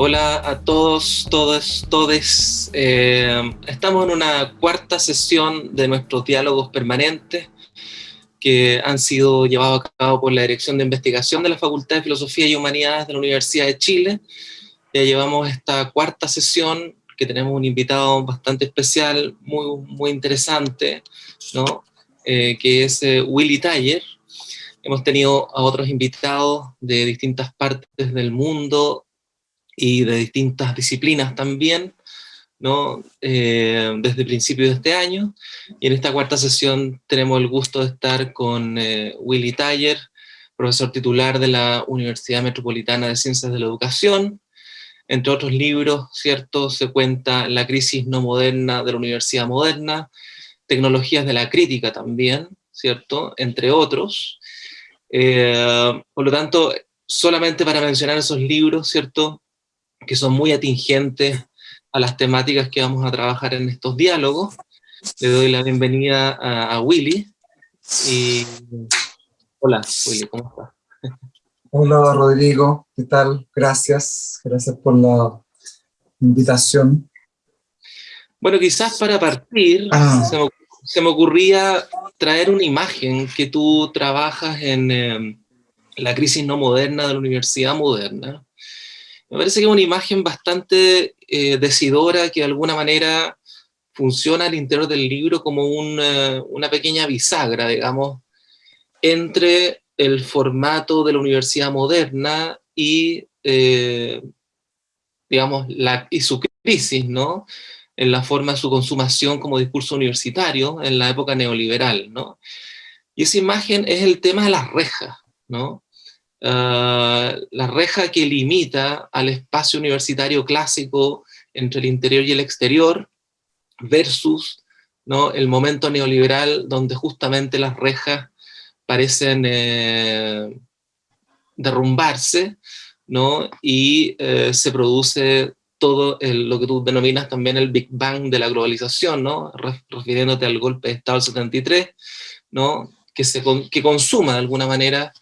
Hola a todos, todas, todes. Eh, estamos en una cuarta sesión de nuestros diálogos permanentes que han sido llevados a cabo por la Dirección de Investigación de la Facultad de Filosofía y Humanidades de la Universidad de Chile. Ya llevamos esta cuarta sesión que tenemos un invitado bastante especial, muy, muy interesante, ¿no? Eh, que es eh, Willy Taller. Hemos tenido a otros invitados de distintas partes del mundo y de distintas disciplinas también, ¿no? Eh, desde principios de este año. Y en esta cuarta sesión tenemos el gusto de estar con eh, Willy Taller, profesor titular de la Universidad Metropolitana de Ciencias de la Educación. Entre otros libros, ¿cierto? Se cuenta La crisis no moderna de la Universidad Moderna, Tecnologías de la Crítica también, ¿cierto? Entre otros. Eh, por lo tanto, solamente para mencionar esos libros, ¿cierto? Que son muy atingentes a las temáticas que vamos a trabajar en estos diálogos. Le doy la bienvenida a, Willy. Y... Hola, Willy, ¿cómo estás? Hola, Rodrigo, ¿qué tal? Gracias, gracias por la invitación. Bueno, quizás para partir, ah. se, me, ocurría traer una imagen que tú trabajas en eh, la crisis no moderna de la universidad moderna, me parece que es una imagen bastante eh, decidora que de alguna manera funciona al interior del libro como una, pequeña bisagra, digamos, entre el formato de la universidad moderna y, eh, digamos, la, y su crisis, ¿no? En la forma de su consumación como discurso universitario en la época neoliberal, ¿no? Y esa imagen es el tema de las rejas, ¿no? Ah, la reja que limita al espacio universitario clásico entre el interior y el exterior, versus ¿no? el momento neoliberal donde justamente las rejas parecen eh, derrumbarse, ¿no? y eh, se produce todo lo que tú denominas también el Big Bang de la globalización, ¿no? refiriéndote al golpe de Estado del 73, ¿no? que, se, que consuma de alguna manera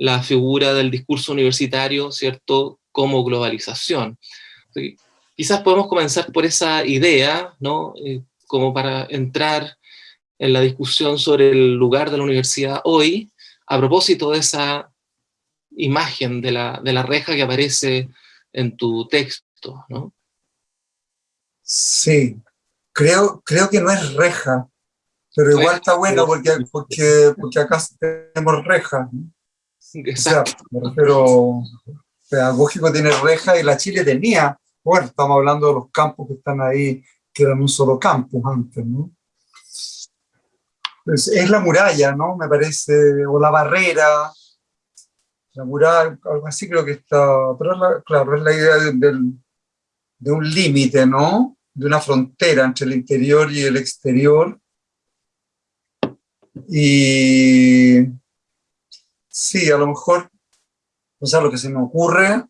la figura del discurso universitario, ¿cierto?, como globalización. Quizás podemos comenzar por esa idea, ¿no?, eh, como para entrar en la discusión sobre el lugar de la universidad hoy, a propósito de esa imagen de la, de la reja que aparece en tu texto, ¿no? Sí, creo, creo que no es reja, pero igual está bueno porque, porque, porque acá tenemos reja. ¿no? Exacto. pero pedagógico tiene reja y la Chile tenía, bueno, estamos hablando de los campos que están ahí, que eran un solo campus antes, ¿no? Pues es la muralla, ¿no? Me parece, o la barrera, la muralla, algo así creo que está, pero claro, es la idea de, de un límite, ¿no? De una frontera entre el interior y el exterior. Y Sí, a lo mejor, o sea, lo que se me ocurre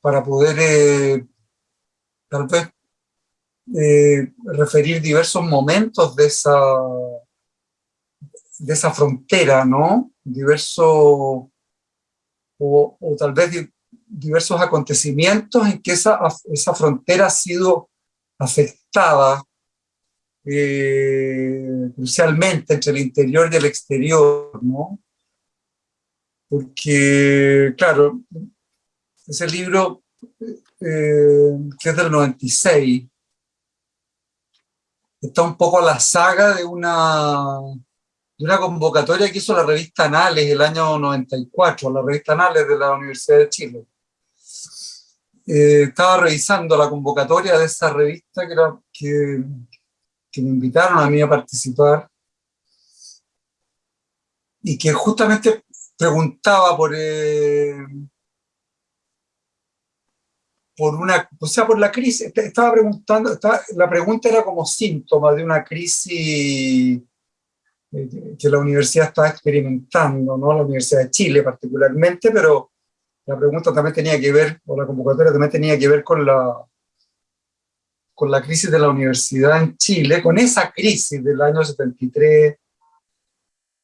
para poder eh, tal vez eh, referir diversos momentos de esa, de esa frontera, ¿no? Diversos, o, tal vez diversos acontecimientos en que esa, esa frontera ha sido afectada eh, crucialmente entre el interior y el exterior, ¿no? Porque, claro, ese libro, eh, que es del 96, está un poco a la saga de una, de una convocatoria que hizo la revista Anales el año 94, la revista Anales de la Universidad de Chile. Eh, estaba revisando la convocatoria de esa revista que, que, que me invitaron a mí a participar y que justamente preguntaba por, eh, por una, o sea, por la crisis, estaba preguntando, la pregunta era como síntoma de una crisis eh, que la universidad está experimentando, ¿no? la Universidad de Chile particularmente, pero la pregunta también tenía que ver, o la convocatoria también tenía que ver con la, con la crisis de la universidad en Chile, con esa crisis del año 73,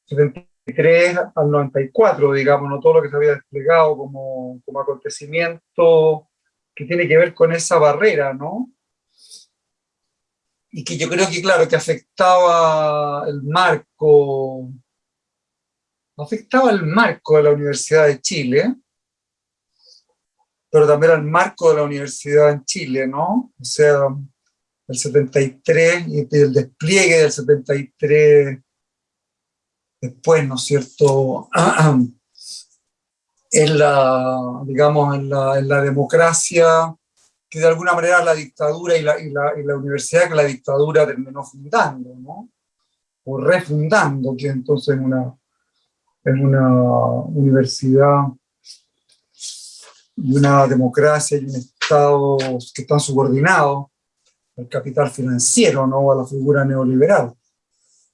73 al 94, digamos, ¿no? todo lo que se había desplegado como, como acontecimiento que tiene que ver con esa barrera, ¿no? Y que yo creo que, claro, que afectaba el marco, afectaba el marco de la Universidad de Chile, pero también al marco de la universidad en Chile, ¿no? O sea, el 73 y el despliegue del 73 después, ¿no es cierto? en la, digamos, en la, en la, democracia, que de alguna manera la dictadura y la, y la, y la universidad que la dictadura terminó fundando, ¿no? O refundando, que entonces en una, en una universidad y una democracia y un Estado que están subordinados al capital financiero, ¿no? a la figura neoliberal.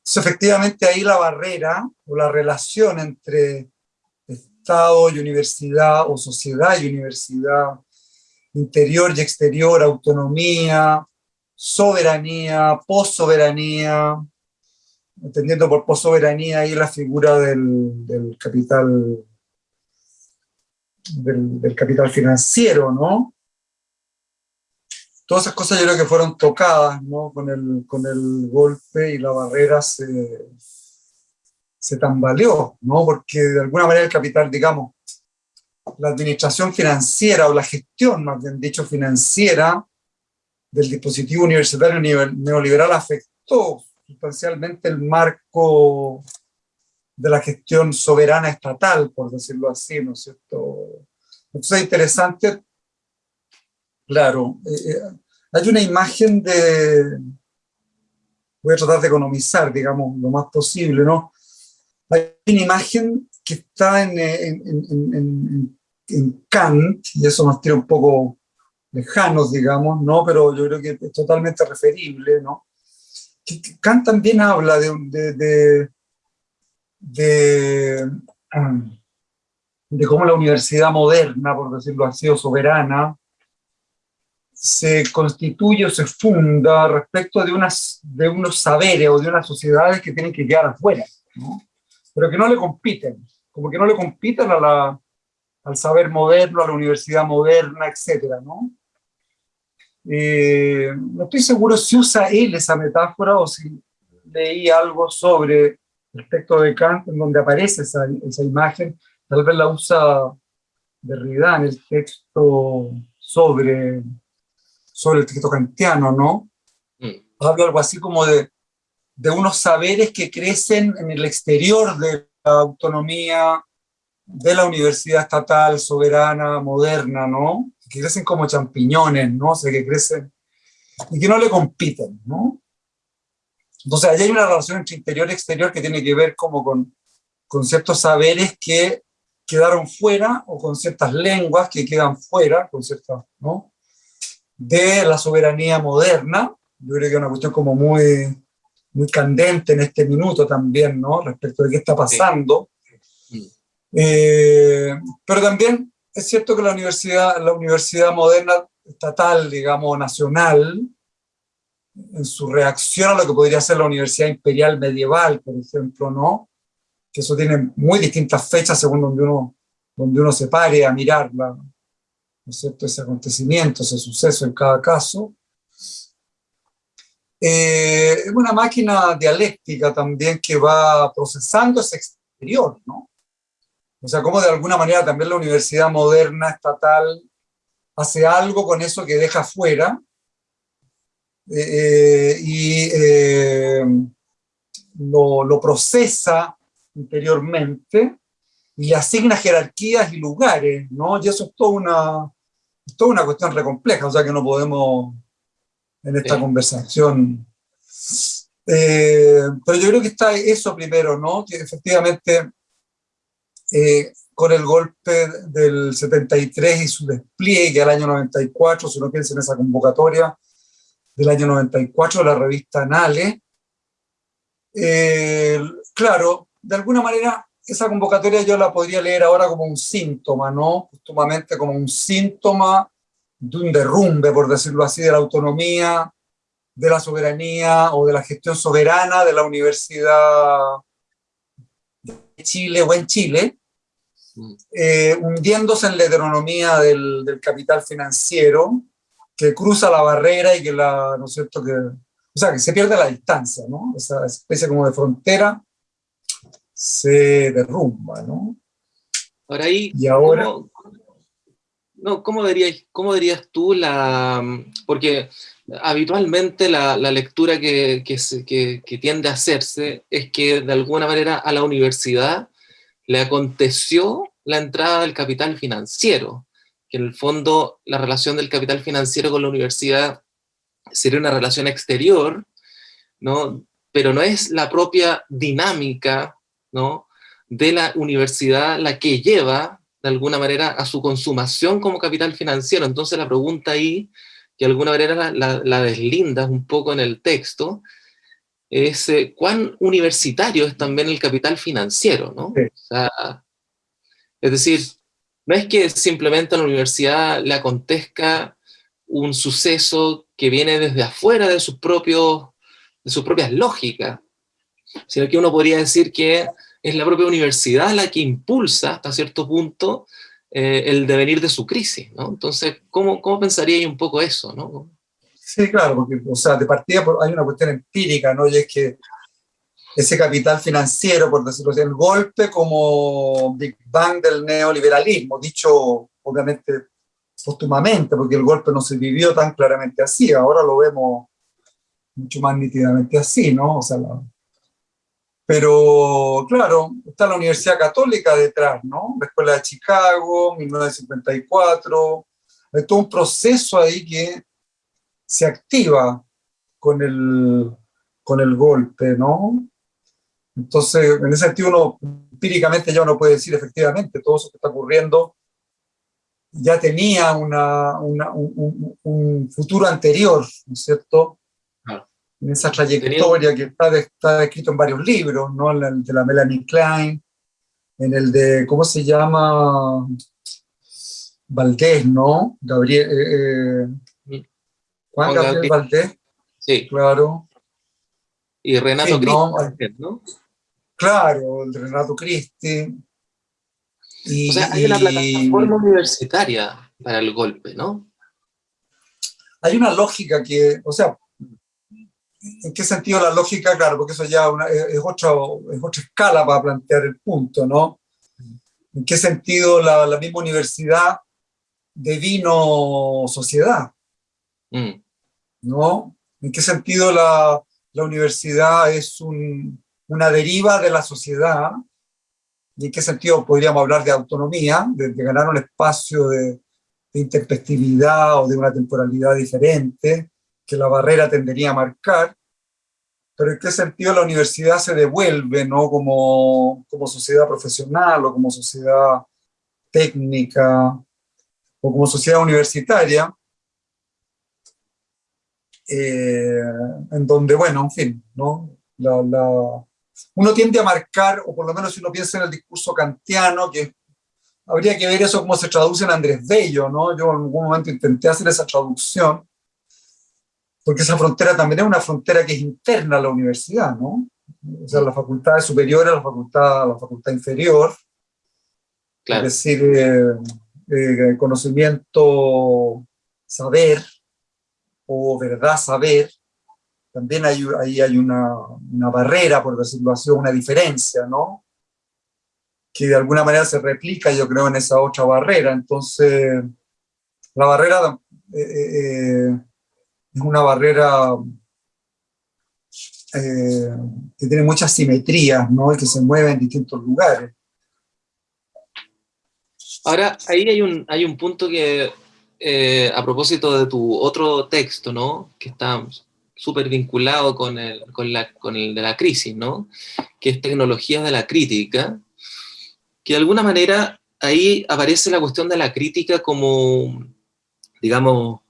Entonces, efectivamente, ahí la barrera o la relación entre Estado y universidad, o sociedad y universidad, interior y exterior, autonomía, soberanía, possoberanía, entendiendo por possoberanía ahí la figura del, capital del, capital financiero, ¿no? Todas esas cosas yo creo que fueron tocadas, ¿no? Con el, con el golpe y la barrera se, se tambaleó, ¿no? Porque de alguna manera el capital, digamos, la administración financiera o la gestión, más bien dicho, financiera del dispositivo universitario neoliberal afectó sustancialmente el marco de la gestión soberana estatal, por decirlo así, ¿no es cierto? Entonces es interesante, claro, eh, eh, hay una imagen de, voy a tratar de economizar, digamos, lo más posible, ¿no? Hay una imagen que está en, en, en, Kant, y eso nos tiene un poco lejanos, digamos, ¿no? Pero yo creo que es totalmente referible, ¿no? Kant también habla de, de, de, de, cómo la universidad moderna, por decirlo así, o soberana, se constituye o se funda respecto de, unas, de unos saberes o de unas sociedades que tienen que quedar afuera, pero que no le compiten, como que no le compiten a la, al saber moderno, a la universidad moderna, etc. ¿no? Eh, no estoy seguro si usa él esa metáfora o si leí algo sobre el texto de Kant en donde aparece esa, esa imagen, tal vez la usa Derrida en el texto sobre, sobre el texto kantiano, ¿no? Mm. Habla algo así como de, de unos saberes que crecen en el exterior de la autonomía de la universidad estatal, soberana, moderna, ¿no? Que crecen como champiñones, ¿no? O sea, que crecen y que no le compiten, ¿no? Entonces, allí hay una relación entre interior y exterior que tiene que ver como con, con ciertos saberes que quedaron fuera, o con ciertas lenguas que quedan fuera, con ciertas, ¿no? De la soberanía moderna. Yo creo que es una cuestión como muy, muy candente en este minuto también, ¿no? Respecto de qué está pasando. Eh, pero también es cierto que la universidad, la universidad moderna estatal, digamos, nacional, en su reacción a lo que podría ser la Universidad Imperial Medieval, por ejemplo, ¿no? Que eso tiene muy distintas fechas según donde uno, donde uno se pare a mirarla, ¿no es cierto? Ese acontecimiento, ese suceso en cada caso. Eh, es una máquina dialéctica también que va procesando ese exterior, ¿no? O sea, como de alguna manera también la universidad moderna, estatal, hace algo con eso que deja fuera, eh, y eh, lo, procesa interiormente y asigna jerarquías y lugares, ¿no? Y eso es toda una, toda una cuestión re compleja, o sea que no podemos en esta conversación. Eh, pero yo creo que está eso primero, ¿no? Que efectivamente con el golpe del 73 y su despliegue al año 94, si uno piensa en esa convocatoria, del año 94, de la revista Anale. Eh, claro, de alguna manera esa convocatoria yo la podría leer ahora como un síntoma, ¿no? Justumamente como un síntoma de un derrumbe, por decirlo así, de la autonomía, de la soberanía o de la gestión soberana de la Universidad de Chile o en Chile, eh, hundiéndose en la heteronomía del, del, capital financiero, que cruza la barrera y que la, ¿no es cierto?, que, o sea, que se pierde la distancia, ¿no? Esa especie como de frontera se derrumba, ¿no? Ahora ahí, y ahora, no, ¿cómo dirías, cómo dirías tú la...? Porque habitualmente la, lectura que, que, tiende a hacerse es que de alguna manera a la universidad le aconteció la entrada del capital financiero, que en el fondo la relación del capital financiero con la universidad sería una relación exterior, ¿no? pero no es la propia dinámica ¿no? de la universidad la que lleva de alguna manera a su consumación como capital financiero. Entonces la pregunta ahí, que de alguna manera la, la, deslindas un poco en el texto, es eh, cuán universitario es también el capital financiero, ¿no? es decir, no es que simplemente a la universidad le acontezca un suceso que viene desde afuera de sus, propios, de sus propias lógicas, sino que uno podría decir que es la propia universidad la que impulsa hasta cierto punto eh, el devenir de su crisis, ¿no? Entonces, ¿cómo, cómo pensaría un poco eso, no? Sí, claro, porque, o sea, de partida hay una cuestión empírica, ¿no? Y es que ese capital financiero, por decirlo así, el golpe como Big Bang del neoliberalismo, dicho obviamente póstumamente, porque el golpe no se vivió tan claramente así, ahora lo vemos mucho más nítidamente así, ¿no? O sea, la, pero, claro, está la Universidad Católica detrás, ¿no? La Escuela de Chicago, 1954. Hay todo un proceso ahí que se activa con el, con el golpe, ¿no? Entonces, en ese sentido, uno empíricamente ya uno puede decir efectivamente, todo eso que está ocurriendo ya tenía una, un, un, futuro anterior, ¿no es cierto? En esa trayectoria que está, está escrito en varios libros, ¿no? En el de la Melanie Klein, en el de, ¿cómo se llama? Valdés, ¿no? Gabriel, eh, eh Juan Gabriel Valdés. Sí. Claro. Y Renato Cristi, ¿no? Claro, el Renato Cristi. Y, o sea, hay una plataforma universitaria para el golpe, ¿no? Hay una lógica que, o sea, ¿En qué sentido la lógica? Claro, porque eso ya es, otra, es otra escala para plantear el punto, ¿no? ¿En qué sentido la, la misma universidad devino sociedad? Mm. ¿No? ¿En qué sentido la, la universidad es un, una deriva de la sociedad? ¿Y en qué sentido podríamos hablar de autonomía, de, de ganar un espacio de, de intempestividad o de una temporalidad diferente? Que la barrera tendería a marcar, pero en qué sentido la universidad se devuelve ¿no? como, como sociedad profesional o como sociedad técnica o como sociedad universitaria, eh, en donde, bueno, en fin, ¿no? La, la, uno tiende a marcar, o por lo menos si uno piensa en el discurso kantiano, que habría que ver eso cómo se traduce en Andrés Bello, ¿no? Yo en algún momento intenté hacer esa traducción, porque esa frontera también es una frontera que es interna a la universidad, ¿no? O sea, la facultad superior a la facultad, la facultad inferior. Claro. Es decir, eh, eh, conocimiento, saber, o verdad saber, también hay, ahí hay una, una, barrera, por decirlo así, una diferencia, ¿no? Que de alguna manera se replica, yo creo, en esa otra barrera. Entonces, la barrera eh, es una barrera eh, que tiene muchas simetrías, ¿no? Y que se mueve en distintos lugares. Ahora, ahí hay un, hay un punto que, eh, a propósito de tu otro texto, ¿no? Que está súper vinculado con el, con, la, con el de la crisis, ¿no? Que es tecnologías de la crítica, que de alguna manera ahí aparece la cuestión de la crítica como, digamos,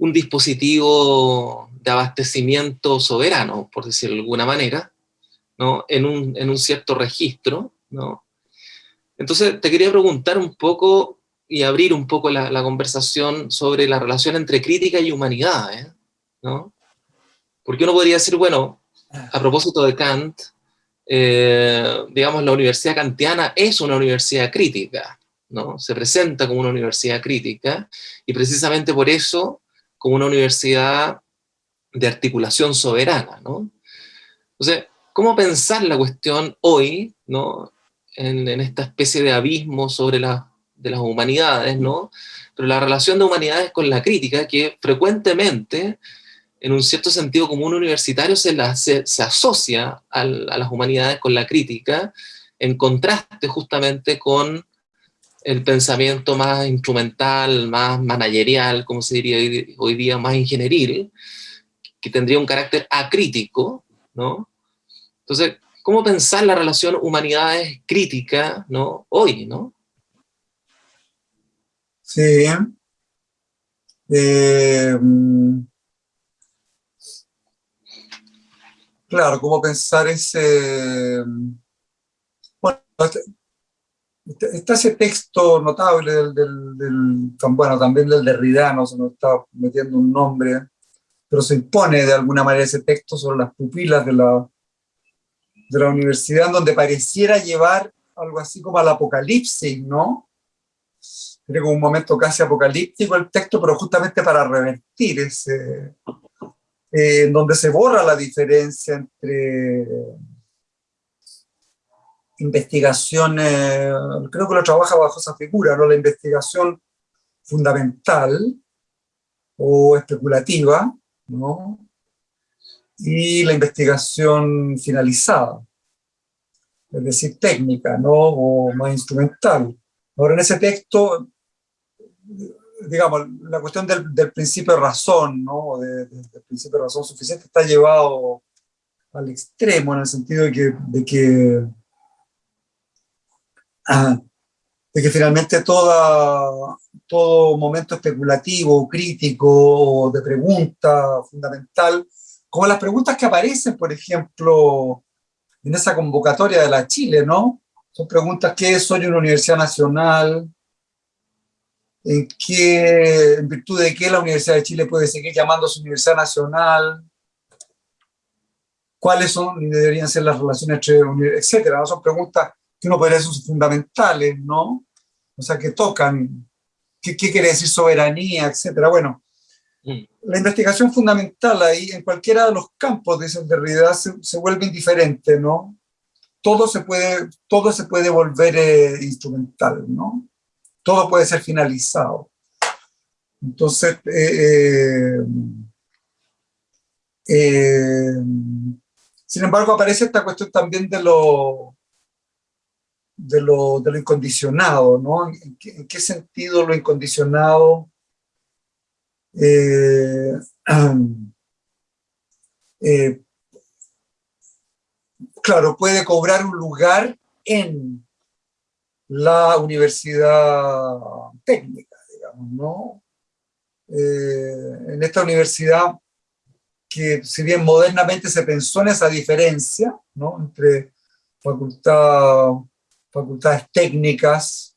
un dispositivo de abastecimiento soberano, por decirlo de alguna manera, ¿no? en, un, en un cierto registro. ¿no? Entonces te quería preguntar un poco y abrir un poco la, conversación sobre la relación entre crítica y humanidad. ¿eh? ¿no? Porque uno podría decir, bueno, a propósito de Kant, eh, digamos, la universidad kantiana es una universidad crítica, ¿no? Se presenta como una universidad crítica, y precisamente por eso, como una universidad de articulación soberana, ¿no? Entonces, ¿cómo pensar la cuestión hoy, ¿no? En, esta especie de abismo sobre la, de las humanidades, ¿no? Pero la relación de humanidades con la crítica, que frecuentemente, en un cierto sentido como un universitario, se, la, se, asocia a las humanidades con la crítica, en contraste justamente con el pensamiento más instrumental, más managerial, como se diría hoy día, más ingenieril, que tendría un carácter acrítico, ¿no? Entonces, ¿cómo pensar la relación humanidades crítica, ¿no? Hoy, ¿no? Sí. Eh, claro, ¿cómo pensar ese... Bueno, está ese texto notable del, del, bueno, también del Derrida, no se nos está metiendo un nombre, pero se impone de alguna manera ese texto sobre las pupilas de la, de la universidad, donde pareciera llevar algo así como al apocalipsis, ¿no? Tiene como un momento casi apocalíptico el texto, pero justamente para revertir ese, eh, donde se borra la diferencia entre investigaciones, creo que lo trabaja bajo esa figura, ¿no? la investigación fundamental o especulativa, ¿no? y la investigación finalizada, es decir, técnica, ¿no? o más instrumental. Ahora, en ese texto, digamos, la cuestión del, principio de razón, ¿no? De, del principio de razón suficiente está llevado al extremo, en el sentido de que, de que finalmente toda, todo momento especulativo, crítico, de pregunta fundamental, como las preguntas que aparecen, por ejemplo, en esa convocatoria de la Chile, ¿no? Son preguntas, ¿qué es hoy una universidad nacional? ¿En, qué, ¿En virtud de qué la Universidad de Chile puede seguir llamándose Universidad Nacional? ¿Cuáles son y deberían ser las relaciones entre etcétera? ¿no? Son preguntas que uno podría decir fundamentales, ¿no? O sea, que tocan qué, quiere decir soberanía, etcétera. Bueno, mm. la investigación fundamental ahí, en cualquiera de los campos, de Derrida, se, se vuelve indiferente, ¿no? Todo se puede, todo se puede volver eh, instrumental, ¿no? Todo puede ser finalizado. Entonces, eh, eh, sin embargo, aparece esta cuestión también de lo, de lo, de lo incondicionado, ¿no? ¿En qué, sentido lo incondicionado eh, eh, claro, puede cobrar un lugar en la universidad técnica, digamos, ¿no? Eh, en esta universidad que si bien modernamente se pensó en esa diferencia, ¿no? Entre facultad facultades técnicas,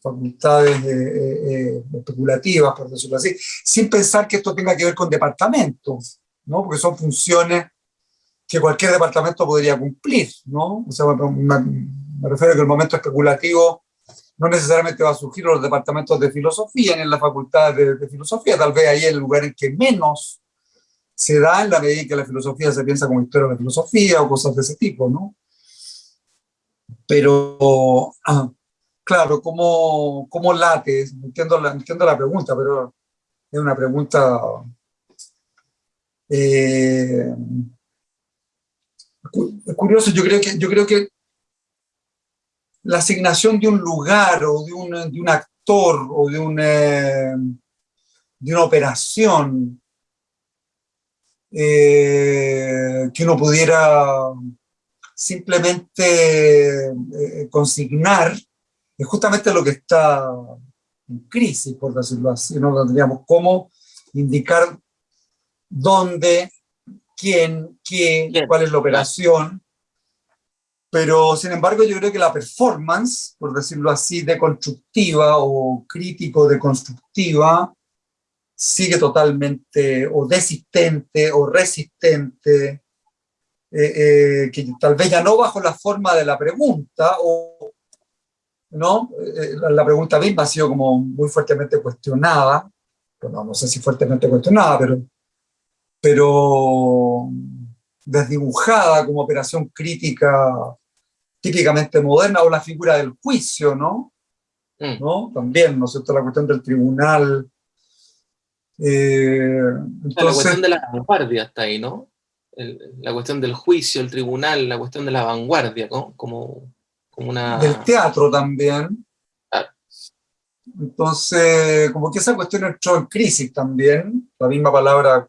facultades eh, eh, especulativas, por decirlo así, sin pensar que esto tenga que ver con departamentos, ¿no? porque son funciones que cualquier departamento podría cumplir. ¿no? O sea, me, refiero a que el momento especulativo no necesariamente va a surgir en los departamentos de filosofía, ni en la facultad de, de filosofía, tal vez ahí es el lugar en que menos se da en la medida en que la filosofía se piensa como historia de la filosofía o cosas de ese tipo, ¿no? Pero, ah, claro, ¿cómo, ¿cómo, late? Entiendo la, entiendo la pregunta, pero es una pregunta... Eh, curioso, yo creo, que, yo creo que la asignación de un lugar o de un, de un actor o de, un, eh, de una operación eh, que uno pudiera simplemente eh, consignar es justamente lo que está en crisis, por decirlo así, no tendríamos cómo indicar dónde, quién, qué, cuál es la operación, pero sin embargo yo creo que la performance, por decirlo así, deconstructiva o crítico-deconstructiva, sigue totalmente o desistente o resistente eh, eh, que tal vez ya no bajo la forma de la pregunta, o, ¿no? Eh, la, pregunta misma ha sido como muy fuertemente cuestionada, bueno, no sé si fuertemente cuestionada, pero, pero desdibujada como operación crítica típicamente moderna, o la figura del juicio, ¿no? Mm. ¿no? También, ¿no es cierto?, la cuestión del tribunal. entonces, la cuestión de la vanguardia está ahí, ¿no? La cuestión del juicio, el tribunal, la cuestión de la vanguardia, ¿no? como, como una... Del teatro también. Entonces, como que esa cuestión entró en crisis también, la misma palabra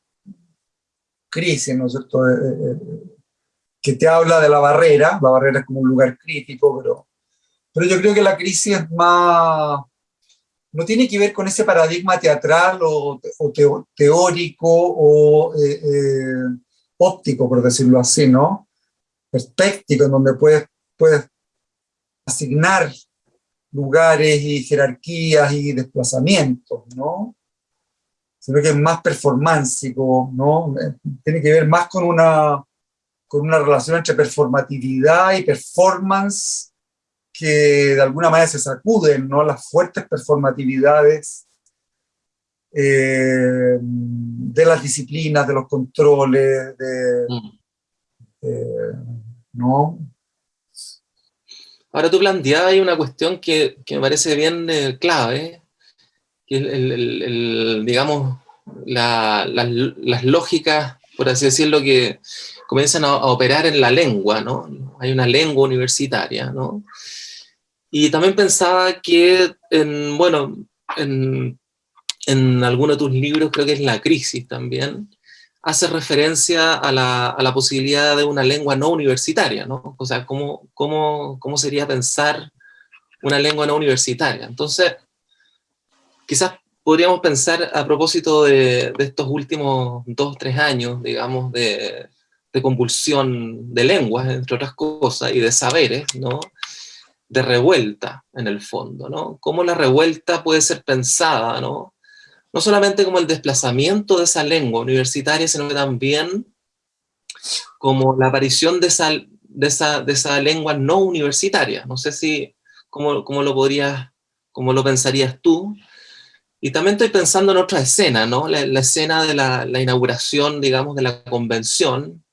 crisis, ¿no es cierto? Eh, eh, eh, que te habla de la barrera, la barrera es como un lugar crítico, pero, pero yo creo que la crisis es más, no tiene que ver con ese paradigma teatral o, teórico o óptico, por decirlo así, ¿no? Perspectivo, en donde puedes, puedes asignar lugares y jerarquías y desplazamientos, ¿no? Sino que es más performáncico, ¿no? Tiene que ver más con una, con una relación entre performatividad y performance que de alguna manera se sacuden, ¿no? Las fuertes performatividades eh, de las disciplinas, de los controles, de, mm. ¿no? Ahora tú planteabas una cuestión que, que me parece bien eh, clave, que el, el, digamos, la, las lógicas, por así decirlo, que comienzan a, operar en la lengua, ¿no? Hay una lengua universitaria, ¿no? Y también pensaba que, en, bueno, en en alguno de tus libros, creo que es La Crisis también, hace referencia a la, a la posibilidad de una lengua no universitaria, ¿no? O sea, ¿cómo, cómo, cómo sería pensar una lengua no universitaria? Entonces, quizás podríamos pensar a propósito de, de estos últimos dos, tres años, digamos, de, de, convulsión de lenguas, entre otras cosas, y de saberes, ¿no? De revuelta, en el fondo, ¿no? Cómo la revuelta puede ser pensada, ¿no? No solamente como el desplazamiento de esa lengua universitaria, sino que también como la aparición de esa, de esa, de esa lengua no universitaria. No sé si, cómo, cómo, lo podrías, cómo lo pensarías tú. Y también estoy pensando en otra escena, ¿no? La, escena de la, la, inauguración, digamos, de la convención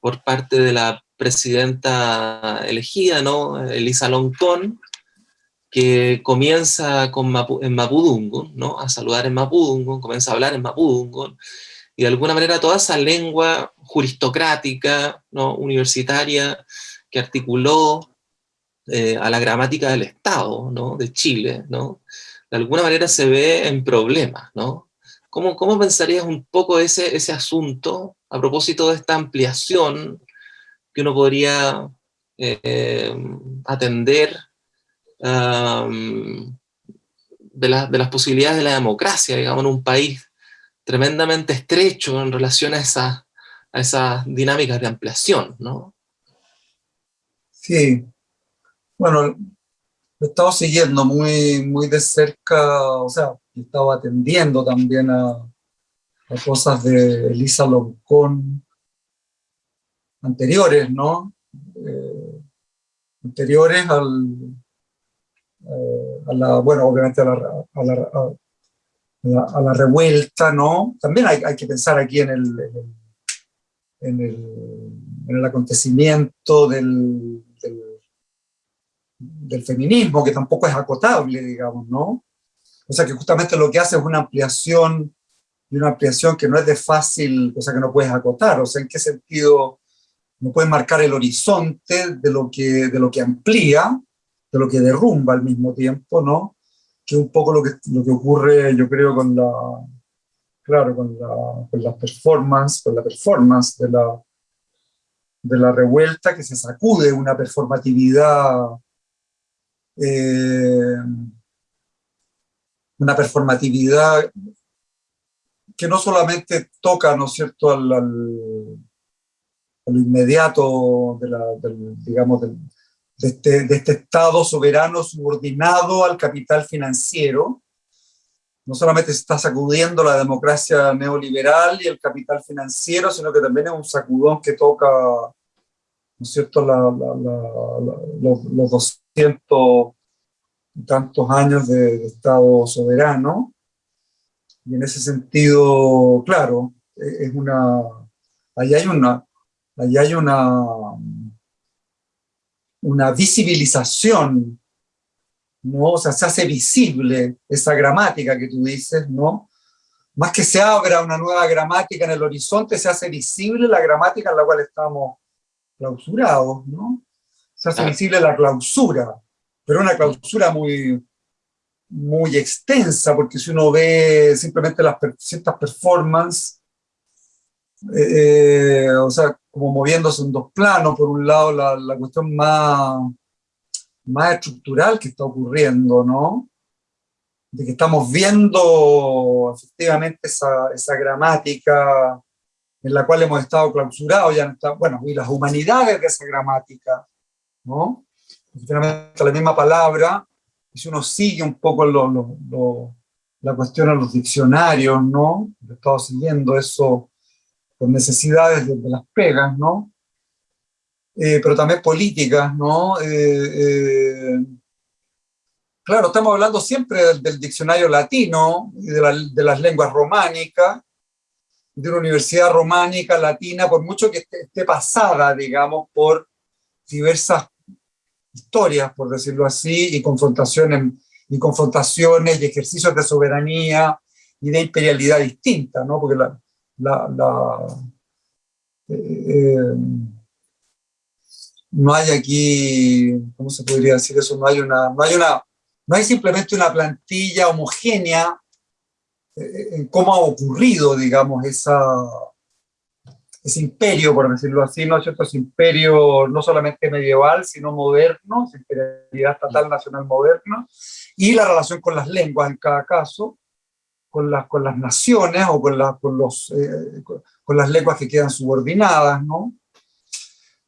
por parte de la presidenta elegida, ¿no? Elisa Loncón, que comienza con en Mapudungun, ¿no? a saludar en Mapudungun, comienza a hablar en Mapudungun, y de alguna manera toda esa lengua juristocrática, ¿no? universitaria, que articuló eh, a la gramática del Estado ¿no? de Chile, ¿no? de alguna manera se ve en problemas. ¿no? ¿Cómo, ¿Cómo, pensarías un poco ese, ese asunto a propósito de esta ampliación que uno podría eh, atender de, de, las posibilidades de la democracia, digamos, en un país tremendamente estrecho en relación a, esa, a esas dinámicas de ampliación, ¿no? Sí. Bueno, he estado siguiendo muy, muy de cerca, o sea, he estado atendiendo también a, cosas de Elisa Loncón anteriores, ¿no? Eh, anteriores al, a la, bueno, obviamente a la, a la, a la, revuelta, ¿no? También hay, hay, que pensar aquí en el, en el, en el acontecimiento del, del, feminismo, que tampoco es acotable, digamos, ¿no? O sea, que justamente lo que hace es una ampliación, y una ampliación que no es de fácil, o sea, que no puedes acotar, o sea, ¿en qué sentido no puedes marcar el horizonte de lo que, de lo que amplía, de lo que derrumba al mismo tiempo, ¿no? Que es un poco lo que, lo que ocurre, yo creo, con la, claro, con la, con la performance, con la performance de la, de la revuelta, que se sacude una performatividad, eh, una performatividad que no solamente toca, ¿no es cierto?, al, al, lo inmediato de la, del, digamos, del, este, de este, Estado soberano subordinado al capital financiero, no solamente se está sacudiendo la democracia neoliberal y el capital financiero, sino que también es un sacudón que toca, ¿no es cierto?, los, 200 y tantos años de, Estado soberano. Y en ese sentido, claro, e, es una, ahí hay una, ahí hay una, una visibilización ¿no? O sea, se hace visible esa gramática que tú dices, ¿no? Más que se abra una nueva gramática en el horizonte, se hace visible la gramática en la cual estamos clausurados, ¿no? Se hace visible la clausura, pero una clausura muy, muy extensa, porque si uno ve simplemente las ciertas performances, eh, o sea, como moviéndose en dos planos, por un lado la, la cuestión más más estructural que está ocurriendo, ¿no? De que estamos viendo efectivamente esa, esa gramática en la cual hemos estado clausurados, ya está, bueno, y las humanidades de esa gramática, ¿no? Finalmente la misma palabra, y si uno sigue un poco lo, la cuestión a los diccionarios, ¿no? He estado siguiendo eso necesidades de las pegas, ¿no? Eh, pero también políticas, ¿no? Eh, eh, claro, estamos hablando siempre del, diccionario latino de, las lenguas románicas, de una universidad románica latina, por mucho que esté, pasada, digamos, por diversas historias, por decirlo así, y confrontaciones, y confrontaciones y ejercicios de soberanía y de imperialidad distinta, ¿no? Porque la, la, no hay aquí, ¿cómo se podría decir eso? No hay una, no hay simplemente una plantilla homogénea eh, en cómo ha ocurrido, digamos, esa, ese imperio, por decirlo así, ¿no es cierto? Ese imperio no solamente medieval, sino moderno, imperialidad estatal nacional moderna, y la relación con las lenguas en cada caso, con las, con las naciones o con, con, los, eh, con las lenguas que quedan subordinadas, ¿no?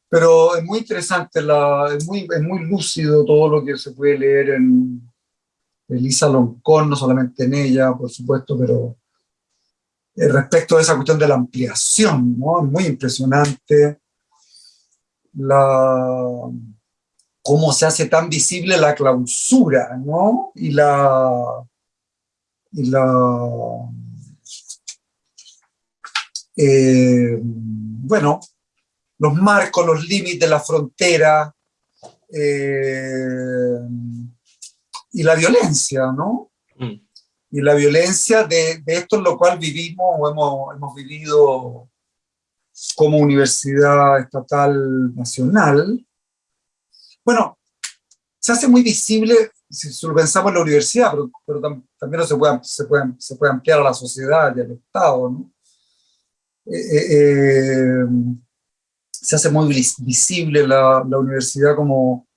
Pero es muy interesante, la, es, muy, es muy lúcido todo lo que se puede leer en Elisa Loncón, no solamente en ella, por supuesto, pero eh, respecto a esa cuestión de la ampliación, ¿no? Es muy impresionante la, cómo se hace tan visible la clausura, ¿no? Y la... La eh, bueno, los marcos, los límites, la frontera eh, y la violencia, ¿no? Mm. Y la violencia de, esto en lo cual vivimos o hemos, hemos vivido como universidad estatal nacional. Bueno, se hace muy visible si lo pensamos en la universidad, pero, también se puede, se, puede, se puede ampliar a la sociedad y al Estado, ¿no? Eh, eh, se hace muy visible la, universidad como,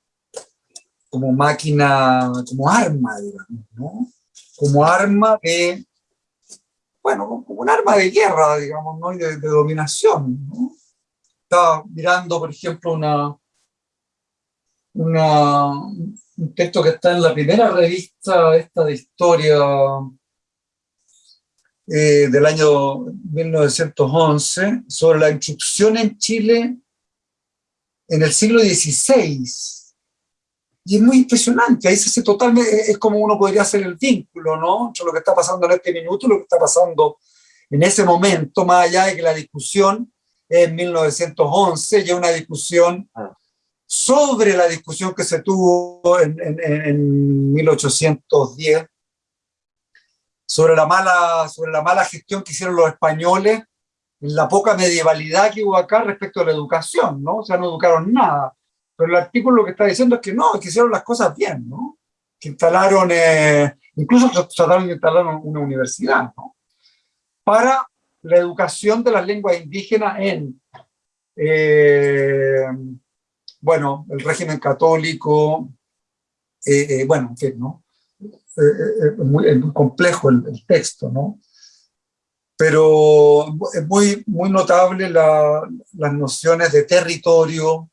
como máquina, como arma, digamos, ¿no? Como arma de, bueno, como un arma de guerra, digamos, ¿no? Y de, dominación, ¿no? Estaba mirando, por ejemplo, una, una, un texto que está en la primera revista esta de historia eh, del año 1911 sobre la instrucción en Chile en el siglo XVI. Y es muy impresionante, ahí se hace totalmente, es como uno podría hacer el vínculo, ¿no? Entre lo que está pasando en este minuto y lo que está pasando en ese momento, más allá de que la discusión es en 1911, ya una discusión sobre la discusión que se tuvo en, en, en 1810 sobre la, mala, sobre la mala gestión que hicieron los españoles en la poca medievalidad que hubo acá respecto a la educación, ¿no? O sea, no educaron nada. Pero el artículo lo que está diciendo es que no, que hicieron las cosas bien, ¿no? Que instalaron, eh, incluso trataron de instalar una universidad, ¿no? Para la educación de las lenguas indígenas en, eh, bueno, el régimen católico, eh, bueno, en fin, ¿no? es, muy, complejo el, texto, ¿no? Pero es muy, muy notable las nociones de territorio,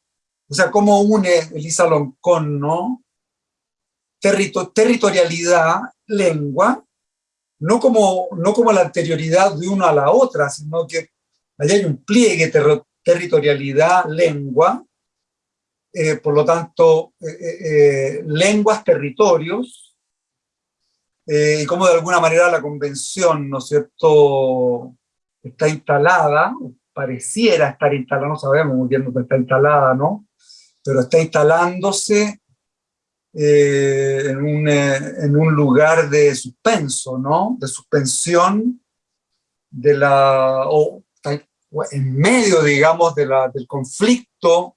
o sea, cómo une Elisa Loncón, ¿no? territorialidad, lengua, no como, no como la anterioridad de una a la otra, sino que allá hay un pliegue, territorialidad, lengua, eh, por lo tanto, eh, eh, lenguas, territorios, y como de alguna manera la convención, ¿no cierto?, está instalada, pareciera estar instalada, no sabemos muy bien dónde está instalada, ¿no? Pero está instalándose en un, en, un, lugar de suspenso, ¿no? De suspensión de la, o en medio, digamos, de la, del conflicto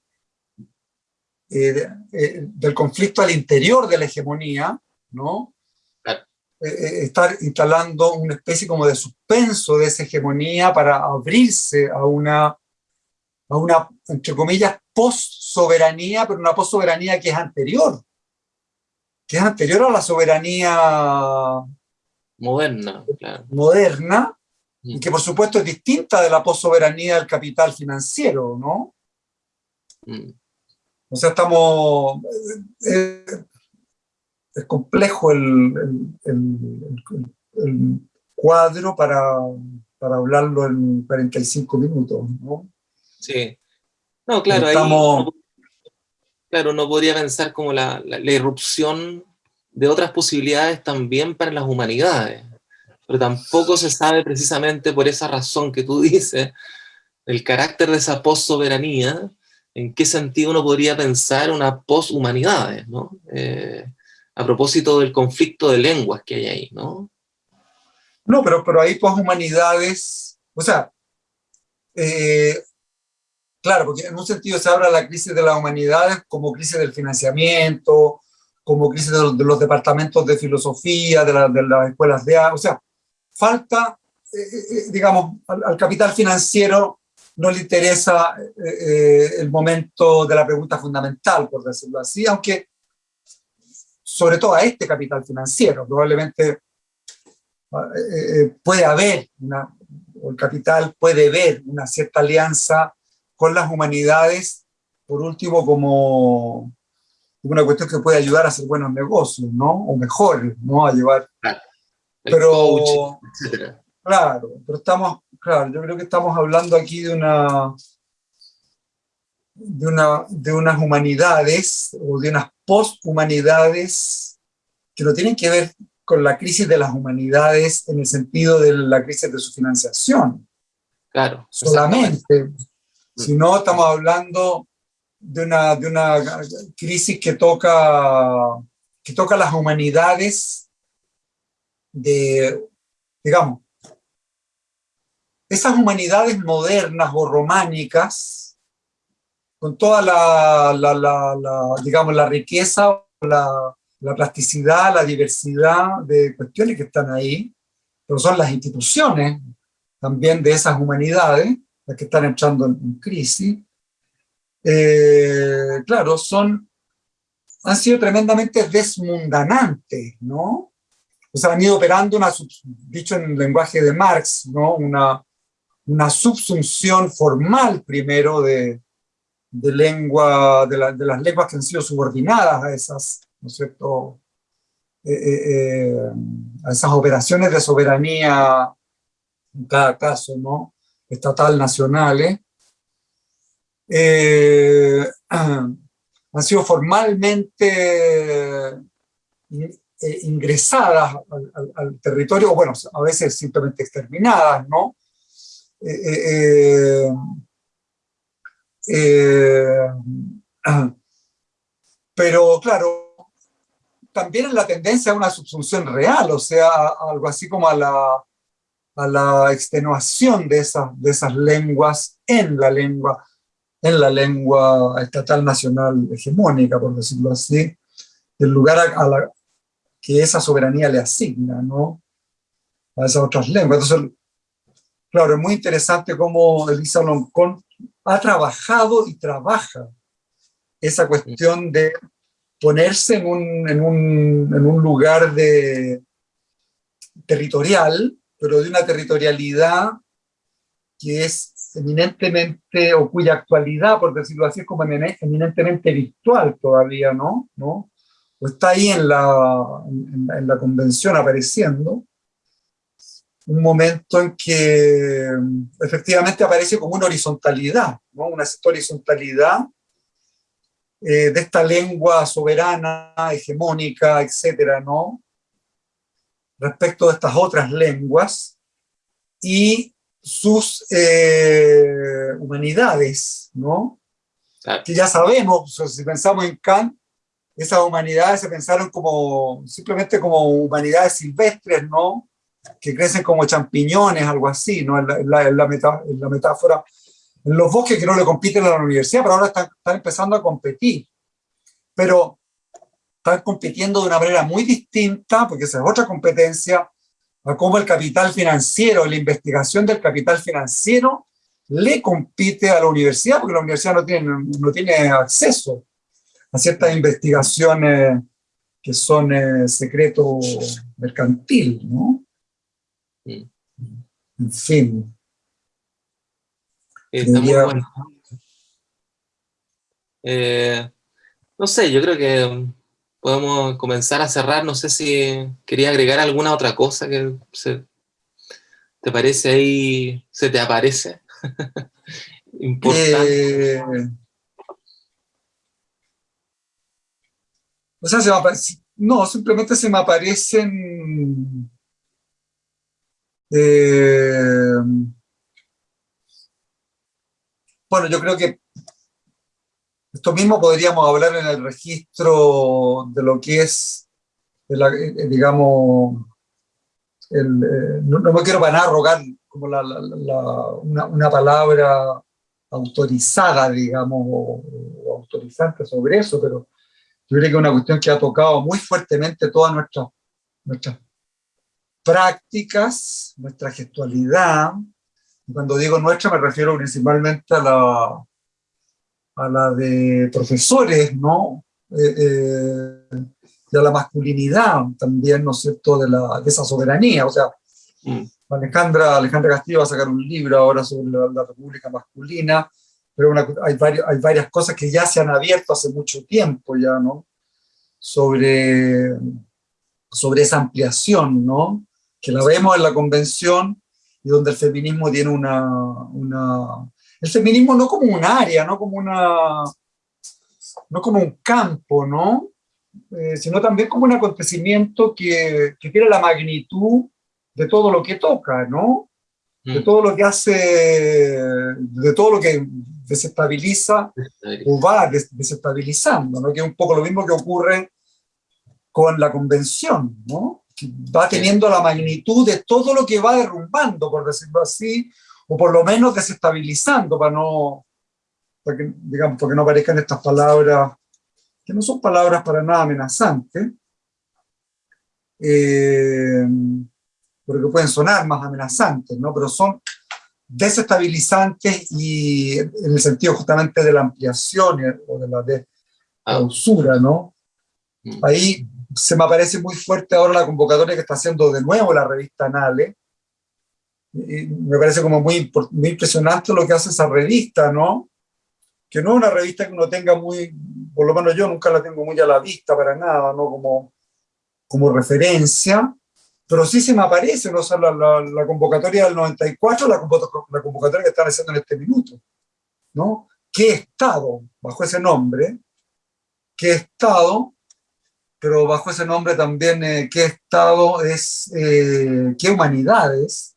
eh, eh, del conflicto al interior de la hegemonía, ¿no? Eh, estar instalando una especie como de suspenso de esa hegemonía para abrirse a una, a una entre comillas, post-soberanía, pero una post-soberanía que es anterior, que es anterior a la soberanía moderna, moderna y mm. que por supuesto es distinta de la post-soberanía del capital financiero, ¿no? Mm. O sea, estamos... Eh, es complejo el, cuadro para, para, hablarlo en 45 minutos, ¿no? Sí. No, claro, estamos, claro, no podría pensar como la, la, irrupción de otras posibilidades también para las humanidades, pero tampoco se sabe precisamente por esa razón que tú dices, el carácter de esa post-soberanía, en qué sentido uno podría pensar una poshumanidades, ¿no? Eh, a propósito del conflicto de lenguas que hay ahí, ¿no? No, pero, pero hay poshumanidades, o sea, eh, claro, porque en un sentido se habla de la crisis de las humanidades como crisis del financiamiento, como crisis de los, departamentos de filosofía, de, las escuelas de arte, o sea, falta, eh, digamos, al, capital financiero no le interesa eh, eh, el momento de la pregunta fundamental, por decirlo así, aunque sobre todo a este capital financiero, probablemente eh, puede haber, una, o el capital puede ver una cierta alianza con las humanidades, por último como una cuestión que puede ayudar a hacer buenos negocios, ¿no? O mejores, ¿no? A llevar... pero, claro, pero estamos Claro, yo creo que estamos hablando aquí de una, de, una, de unas humanidades o de unas posthumanidades que no tienen que ver con la crisis de las humanidades en el sentido de la crisis de su financiación. Claro. Solamente. Mm. Sino estamos hablando de una, de una crisis que toca, que toca las humanidades de, digamos, esas humanidades modernas o románicas, con toda la, digamos, la riqueza, la, plasticidad, la diversidad de cuestiones que están ahí, pero son las instituciones también de esas humanidades las que están entrando en, crisis, eh, claro, son, han sido tremendamente desmundanantes, ¿no? O sea, han ido operando una, dicho en el lenguaje de Marx, ¿no? Una, una subsunción formal primero de, de lengua, de, las lenguas que han sido subordinadas a esas, ¿no es cierto?, eh, eh, eh, a esas operaciones de soberanía, en cada caso, ¿no?, estatal, nacionales, han sido formalmente ingresadas al, al, territorio, bueno, a veces simplemente exterminadas, ¿no? Eh, eh, eh, pero claro, también es la tendencia a una subsunción real, o sea, algo así como a la, a la extenuación de, esas, de esas lenguas en la lengua, en la lengua estatal nacional hegemónica, por decirlo así, el lugar a, la que esa soberanía le asigna, ¿no? A esas otras lenguas. Entonces, Claro, es muy interesante cómo Elisa Loncón ha trabajado y trabaja esa cuestión de ponerse en un, en un, en un lugar de, territorial, pero de una territorialidad que es eminentemente, o cuya actualidad, por decirlo así, es como eminentemente virtual todavía, ¿no? ¿No? O está ahí en la, en la convención apareciendo, un momento en que efectivamente aparece como una horizontalidad, ¿no? una horizontalidad eh, de esta lengua soberana, hegemónica, etcétera, ¿no? respecto de estas otras lenguas y sus eh, humanidades, ¿no? Que ya sabemos, si pensamos en Kant, esas humanidades se pensaron como simplemente como humanidades silvestres, ¿no? Que crecen como champiñones, algo así, ¿no? En la, la, metáfora. En los bosques que no le compiten a la universidad, pero ahora están, están empezando a competir. Pero están compitiendo de una manera muy distinta, porque esa es otra competencia, a cómo el capital financiero, la investigación del capital financiero, le compite a la universidad, porque la universidad no tiene, no tiene acceso a ciertas investigaciones que son eh, secreto mercantil, ¿no? En fin. Está muy bueno. Eh, no sé, yo creo que podemos comenzar a cerrar. No sé si quería agregar alguna otra cosa que se, te parece ahí, se te aparece. Importante. Eh, o sea, se me no, simplemente se me aparecen eh, bueno, yo creo que esto mismo podríamos hablar en el registro de lo que es, eh, digamos, no, me quiero para nada rogar como una, palabra autorizada, digamos, o, autorizante sobre eso, pero yo creo que es una cuestión que ha tocado muy fuertemente todas nuestras, nuestras prácticas, nuestra gestualidad. Cuando digo nuestra me refiero principalmente a la, a la de profesores, ¿no? Eh, eh, y a la masculinidad también, ¿no es cierto?, de, la, de esa soberanía. O sea, mm. Alejandra, Alejandra Castillo va a sacar un libro ahora sobre la, República Masculina, pero hay, hay varias cosas que ya se han abierto hace mucho tiempo ya, ¿no? Sobre, sobre esa ampliación, ¿no? Que la vemos en la convención y donde el feminismo tiene una, una... El feminismo no como un área, no como una... no como un campo, ¿no? Eh, sino también como un acontecimiento que, que tiene la magnitud de todo lo que toca, ¿no? De mm. todo lo que hace, de todo lo que desestabiliza o va desestabilizando, ¿no? Que es un poco lo mismo que ocurre con la convención, ¿no? Va teniendo la magnitud de todo lo que va derrumbando, por decirlo así, o por lo menos desestabilizando, para no, para que, digamos, porque no aparezcan estas palabras, que no son palabras para nada amenazantes, eh, porque pueden sonar más amenazantes, ¿no? pero son desestabilizantes y en el sentido justamente de la ampliación o de la, de la usura, ¿no? Mm. Ahí se me parece muy fuerte ahora la convocatoria que está haciendo de nuevo la revista Anale. me parece como muy, muy impresionante lo que hace esa revista, ¿no? Que no es una revista que uno tenga muy, por lo menos yo nunca la tengo muy a la vista para nada, ¿no? Como, como referencia, pero sí se me aparece, ¿no? O la, la, convocatoria del 94, la, la convocatoria que están haciendo en este minuto, ¿no? ¿Qué Estado, bajo ese nombre, qué Estado pero bajo ese nombre también eh, qué Estado es, eh, qué humanidades,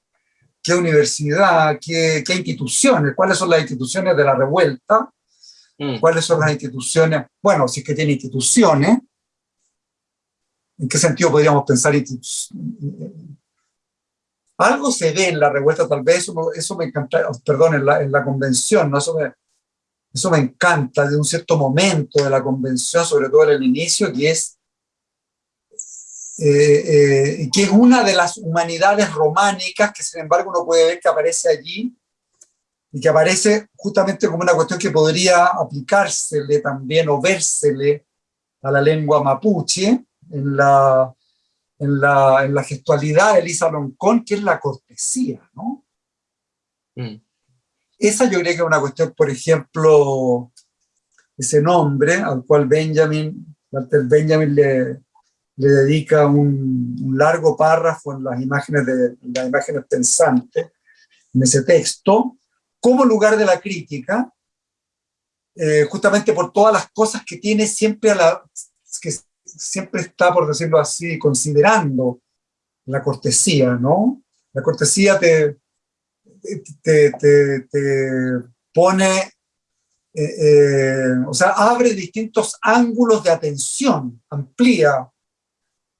qué universidad, qué, qué, instituciones, cuáles son las instituciones de la revuelta, mm. cuáles son las instituciones, bueno, si es que tiene instituciones, ¿en qué sentido podríamos pensar algo se ve en la revuelta, tal vez eso, eso me encanta, perdón, en la, en la convención, ¿no? eso, me, eso me encanta de un cierto momento de la convención, sobre todo en el inicio, que es eh, eh, que es una de las humanidades románicas que sin embargo uno puede ver que aparece allí y que aparece justamente como una cuestión que podría aplicársele también o vérsele a la lengua mapuche en la, en la, en la gestualidad de Elisa Loncón, que es la cortesía, ¿no? Mm. Esa yo creo que es una cuestión, por ejemplo, ese nombre al cual Benjamin, Walter Benjamin le, le dedica un, largo párrafo en las imágenes, de, las imágenes pensantes, en ese texto, como lugar de la crítica, eh, justamente por todas las cosas que tiene siempre a la, que siempre está, por decirlo así, considerando la cortesía, ¿no? La cortesía te, te, te, pone, eh, eh, o sea, abre distintos ángulos de atención, amplía,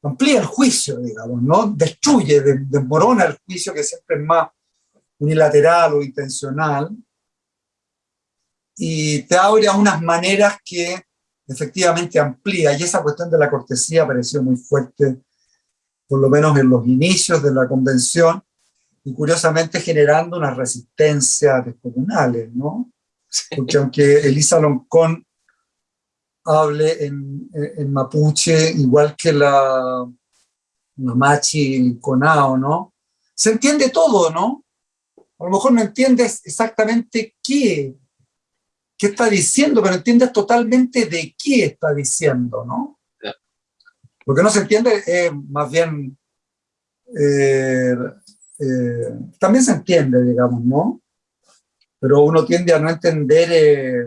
amplía el juicio, digamos, ¿no? Destruye, desmorona el juicio que siempre es más unilateral o intencional, y te abre a unas maneras que efectivamente amplía, y esa cuestión de la cortesía apareció muy fuerte, por lo menos en los inicios de la convención, y curiosamente generando una resistencia descomunales, ¿no? Porque aunque Elisa Loncón hable en, en, mapuche, igual que la, la Machi Conao, ¿no? Se entiende todo, ¿no? A lo mejor no entiendes exactamente qué, qué está diciendo, pero entiendes totalmente de qué está diciendo, ¿no? Lo que no se entiende es más bien eh, eh, también se entiende, digamos, ¿no? Pero uno tiende a no entender eh,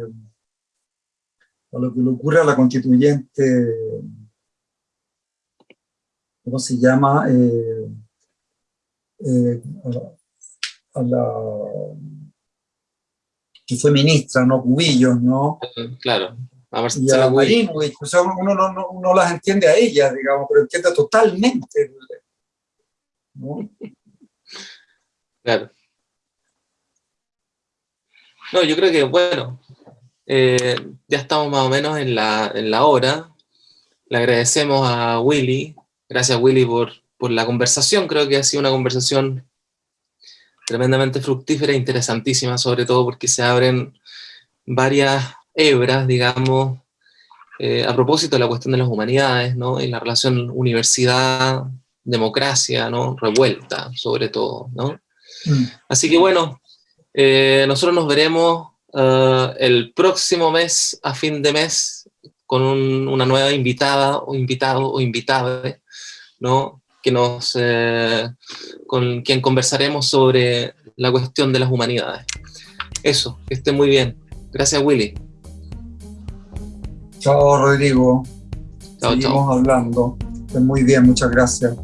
a lo que le ocurre a la constituyente, ¿cómo se llama? Eh, a, la, que fue ministra, ¿no? Cubillos, ¿no? Claro. A y a Marinovich, o sea, uno no, no, las entiende a ellas, digamos, pero entiende totalmente. ¿no? Claro. No, yo creo que, bueno, eh, ya estamos más o menos en la, en la hora. Le agradecemos a Willy, gracias Willy por, por la conversación, creo que ha sido una conversación tremendamente fructífera e interesantísima, sobre todo porque se abren varias hebras, digamos, eh, a propósito de la cuestión de las humanidades, ¿no? Y la relación universidad-democracia, ¿no? Revuelta, sobre todo, ¿no? Mm. Así que bueno, eh, nosotros nos veremos eh, el próximo mes, a fin de mes, con una nueva invitada o invitado o invitada, ¿no? Que nos, eh, con quien conversaremos sobre la cuestión de las humanidades. Eso, que esté muy bien. Gracias, Willy. Chao, Rodrigo. Chao, Seguimos hablando. Esté muy bien, muchas gracias.